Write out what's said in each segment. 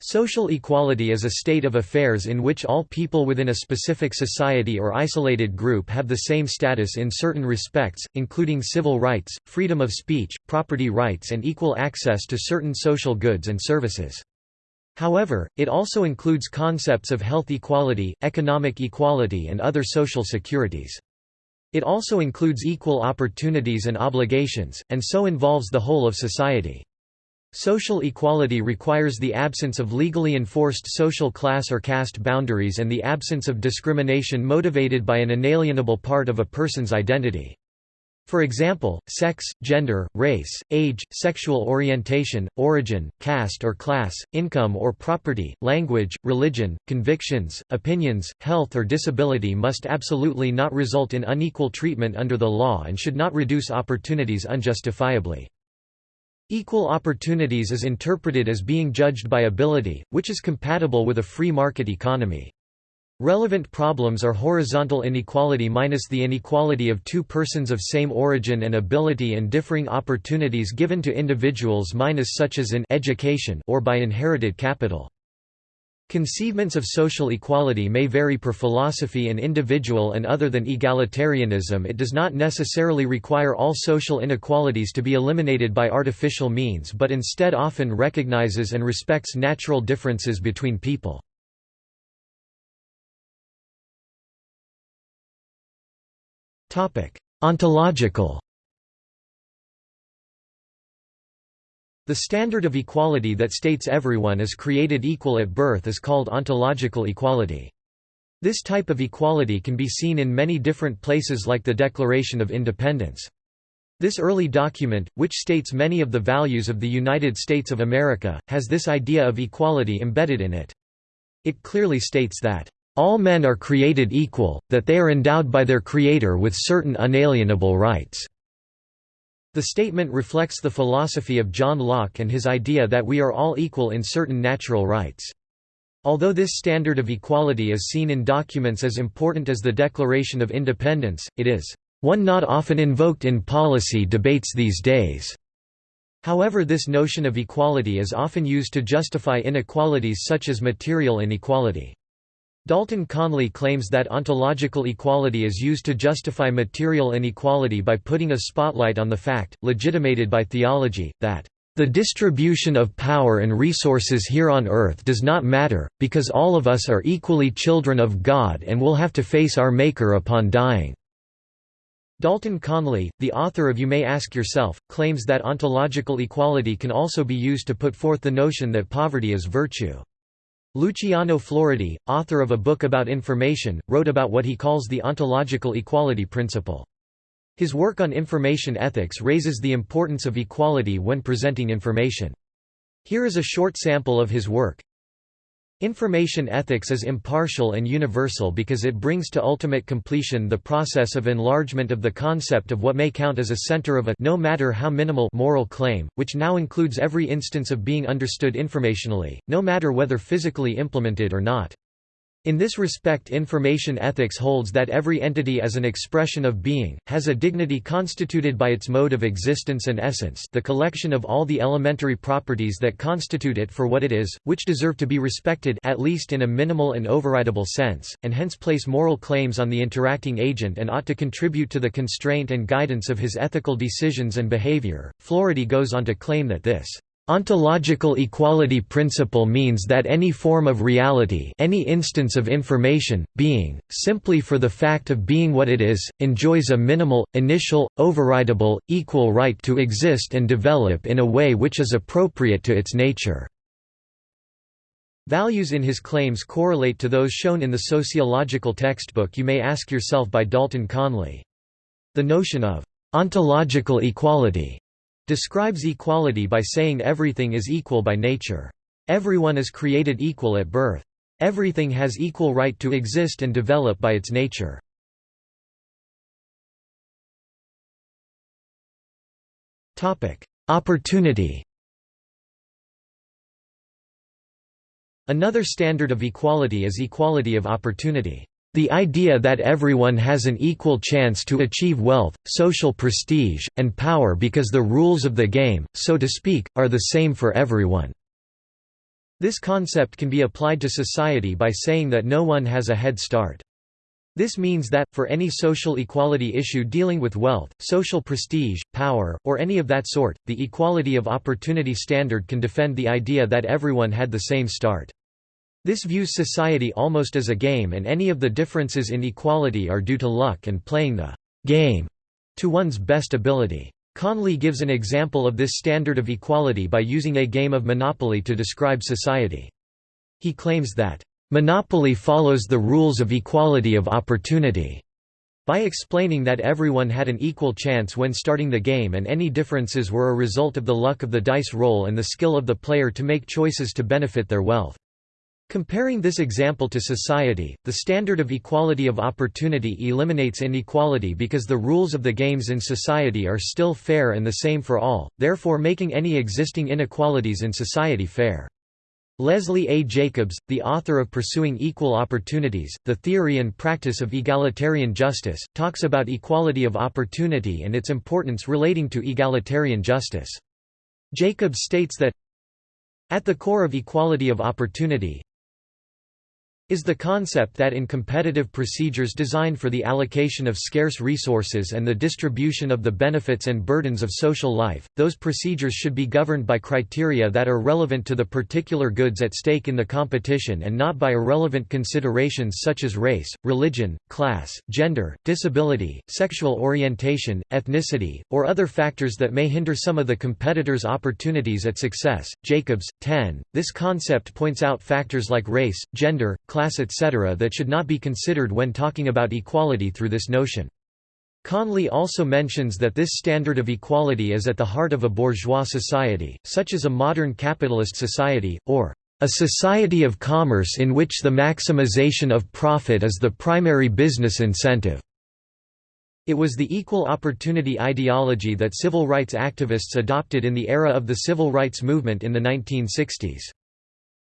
Social equality is a state of affairs in which all people within a specific society or isolated group have the same status in certain respects, including civil rights, freedom of speech, property rights and equal access to certain social goods and services. However, it also includes concepts of health equality, economic equality and other social securities. It also includes equal opportunities and obligations, and so involves the whole of society. Social equality requires the absence of legally enforced social class or caste boundaries and the absence of discrimination motivated by an inalienable part of a person's identity. For example, sex, gender, race, age, sexual orientation, origin, caste or class, income or property, language, religion, convictions, opinions, health or disability must absolutely not result in unequal treatment under the law and should not reduce opportunities unjustifiably. Equal opportunities is interpreted as being judged by ability, which is compatible with a free market economy. Relevant problems are horizontal inequality minus the inequality of two persons of same origin and ability and differing opportunities given to individuals minus such as in education or by inherited capital. Conceivements of social equality may vary per philosophy and individual and other than egalitarianism it does not necessarily require all social inequalities to be eliminated by artificial means but instead often recognizes and respects natural differences between people. Ontological The standard of equality that states everyone is created equal at birth is called ontological equality. This type of equality can be seen in many different places like the Declaration of Independence. This early document, which states many of the values of the United States of America, has this idea of equality embedded in it. It clearly states that, "...all men are created equal, that they are endowed by their Creator with certain unalienable rights." The statement reflects the philosophy of John Locke and his idea that we are all equal in certain natural rights. Although this standard of equality is seen in documents as important as the Declaration of Independence, it is one not often invoked in policy debates these days. However this notion of equality is often used to justify inequalities such as material inequality. Dalton Conley claims that ontological equality is used to justify material inequality by putting a spotlight on the fact, legitimated by theology, that the distribution of power and resources here on earth does not matter, because all of us are equally children of God and will have to face our Maker upon dying." Dalton Conley, the author of You May Ask Yourself, claims that ontological equality can also be used to put forth the notion that poverty is virtue. Luciano Floridi, author of a book about information, wrote about what he calls the ontological equality principle. His work on information ethics raises the importance of equality when presenting information. Here is a short sample of his work. Information ethics is impartial and universal because it brings to ultimate completion the process of enlargement of the concept of what may count as a center of a no matter how minimal moral claim, which now includes every instance of being understood informationally, no matter whether physically implemented or not. In this respect information ethics holds that every entity as an expression of being, has a dignity constituted by its mode of existence and essence the collection of all the elementary properties that constitute it for what it is, which deserve to be respected at least in a minimal and overridable sense, and hence place moral claims on the interacting agent and ought to contribute to the constraint and guidance of his ethical decisions and behavior. Floridi goes on to claim that this Ontological equality principle means that any form of reality any instance of information, being, simply for the fact of being what it is, enjoys a minimal, initial, overridable, equal right to exist and develop in a way which is appropriate to its nature. Values in his claims correlate to those shown in the sociological textbook You May Ask Yourself by Dalton Conley. The notion of ontological equality describes equality by saying everything is equal by nature. Everyone is created equal at birth. Everything has equal right to exist and develop by its nature. Opportunity Another standard of equality is equality of opportunity. The idea that everyone has an equal chance to achieve wealth, social prestige, and power because the rules of the game, so to speak, are the same for everyone. This concept can be applied to society by saying that no one has a head start. This means that, for any social equality issue dealing with wealth, social prestige, power, or any of that sort, the equality of opportunity standard can defend the idea that everyone had the same start. This views society almost as a game and any of the differences in equality are due to luck and playing the game to one's best ability. Conley gives an example of this standard of equality by using a game of Monopoly to describe society. He claims that Monopoly follows the rules of equality of opportunity by explaining that everyone had an equal chance when starting the game and any differences were a result of the luck of the dice roll and the skill of the player to make choices to benefit their wealth. Comparing this example to society, the standard of equality of opportunity eliminates inequality because the rules of the games in society are still fair and the same for all, therefore making any existing inequalities in society fair. Leslie A. Jacobs, the author of Pursuing Equal Opportunities, The Theory and Practice of Egalitarian Justice, talks about equality of opportunity and its importance relating to egalitarian justice. Jacobs states that, At the core of equality of opportunity, is the concept that in competitive procedures designed for the allocation of scarce resources and the distribution of the benefits and burdens of social life, those procedures should be governed by criteria that are relevant to the particular goods at stake in the competition and not by irrelevant considerations such as race, religion, class, gender, disability, sexual orientation, ethnicity, or other factors that may hinder some of the competitors' opportunities at success. Jacobs, 10. This concept points out factors like race, gender, class class etc. that should not be considered when talking about equality through this notion. Conley also mentions that this standard of equality is at the heart of a bourgeois society, such as a modern capitalist society, or a society of commerce in which the maximization of profit is the primary business incentive. It was the equal opportunity ideology that civil rights activists adopted in the era of the civil rights movement in the 1960s.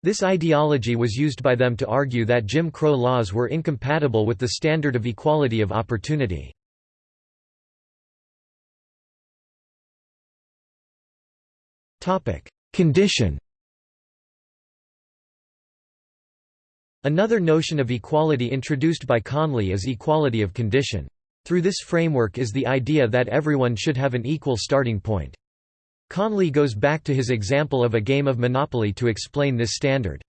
This ideology was used by them to argue that Jim Crow laws were incompatible with the standard of equality of opportunity. Condition Another notion of equality introduced by Conley is equality of condition. Through this framework is the idea that everyone should have an equal starting point. Conley goes back to his example of a game of Monopoly to explain this standard.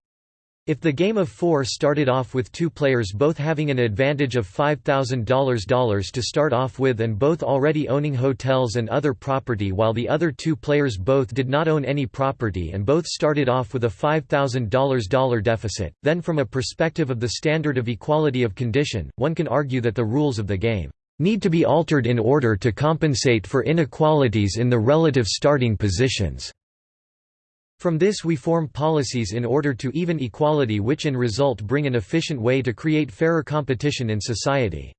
If the game of four started off with two players both having an advantage of $5,000 to start off with and both already owning hotels and other property while the other two players both did not own any property and both started off with a $5,000 deficit, then from a perspective of the standard of equality of condition, one can argue that the rules of the game need to be altered in order to compensate for inequalities in the relative starting positions. From this we form policies in order to even equality which in result bring an efficient way to create fairer competition in society.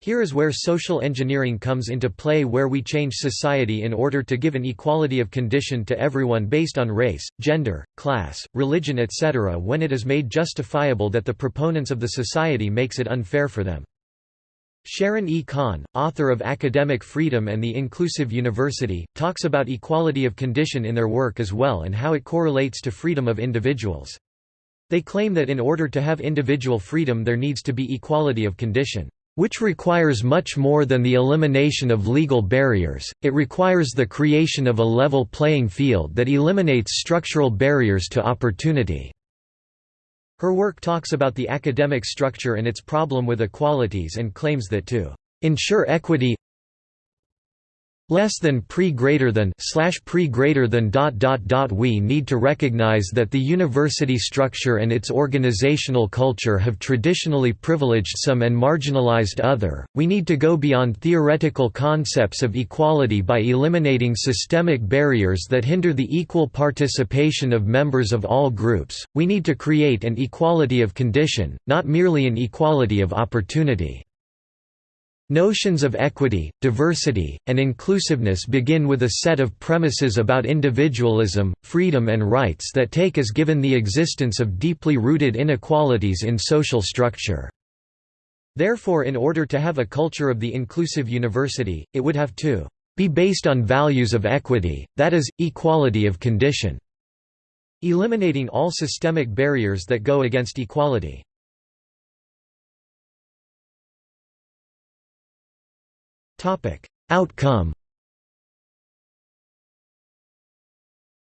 Here is where social engineering comes into play where we change society in order to give an equality of condition to everyone based on race, gender, class, religion etc. when it is made justifiable that the proponents of the society makes it unfair for them. Sharon E. Kahn, author of Academic Freedom and the Inclusive University, talks about equality of condition in their work as well and how it correlates to freedom of individuals. They claim that in order to have individual freedom there needs to be equality of condition, which requires much more than the elimination of legal barriers, it requires the creation of a level playing field that eliminates structural barriers to opportunity. Her work talks about the academic structure and its problem with equalities and claims that to ensure equity less than pre greater than slash pre greater than dot dot dot we need to recognize that the university structure and its organizational culture have traditionally privileged some and marginalized other. We need to go beyond theoretical concepts of equality by eliminating systemic barriers that hinder the equal participation of members of all groups. We need to create an equality of condition not merely an equality of opportunity Notions of equity, diversity, and inclusiveness begin with a set of premises about individualism, freedom and rights that take as given the existence of deeply rooted inequalities in social structure. Therefore in order to have a culture of the inclusive university, it would have to be based on values of equity, that is, equality of condition. eliminating all systemic barriers that go against equality. Outcome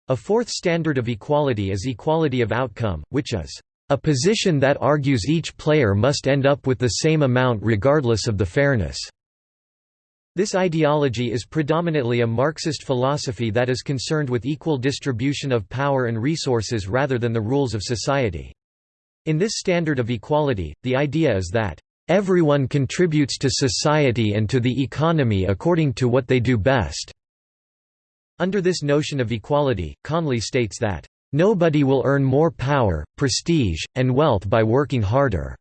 A fourth standard of equality is equality of outcome, which is a position that argues each player must end up with the same amount regardless of the fairness. This ideology is predominantly a Marxist philosophy that is concerned with equal distribution of power and resources rather than the rules of society. In this standard of equality, the idea is that, "...everyone contributes to society and to the economy according to what they do best." Under this notion of equality, Conley states that, "...nobody will earn more power, prestige, and wealth by working harder."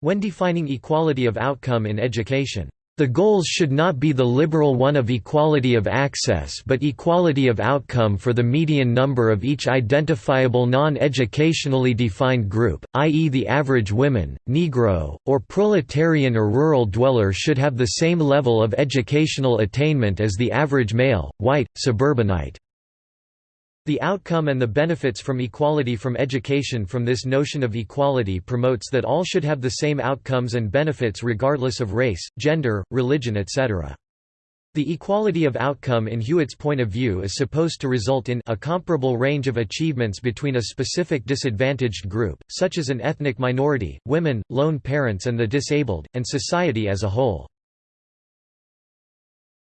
When defining equality of outcome in education, the goals should not be the liberal one of equality of access but equality of outcome for the median number of each identifiable non-educationally defined group, i.e. the average women, Negro, or proletarian or rural dweller should have the same level of educational attainment as the average male, white, suburbanite. The outcome and the benefits from equality from education from this notion of equality promotes that all should have the same outcomes and benefits regardless of race, gender, religion etc. The equality of outcome in Hewitt's point of view is supposed to result in a comparable range of achievements between a specific disadvantaged group, such as an ethnic minority, women, lone parents and the disabled, and society as a whole.